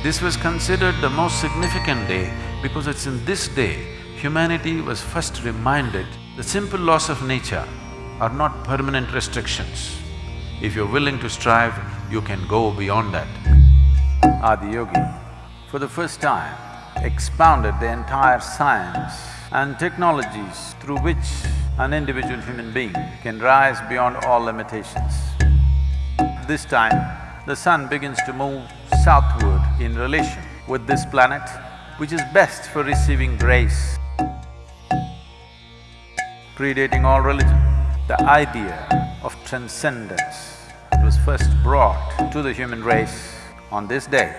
This was considered the most significant day because it's in this day humanity was first reminded the simple laws of nature are not permanent restrictions. If you're willing to strive, you can go beyond that. Adiyogi, for the first time, expounded the entire science and technologies through which an individual human being can rise beyond all limitations. This time, the sun begins to move southward in relation with this planet, which is best for receiving grace. Predating all religion, the idea of transcendence was first brought to the human race on this day